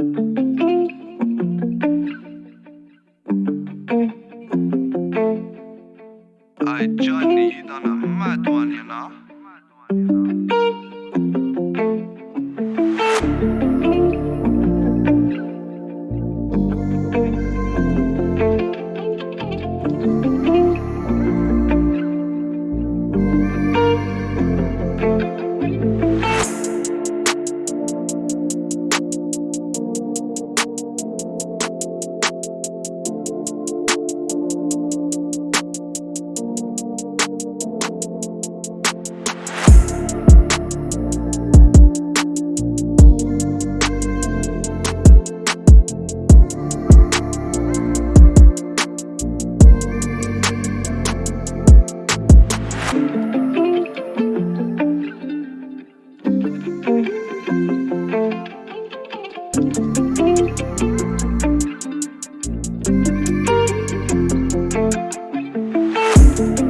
I Johnny done a mad one, you know. Bye.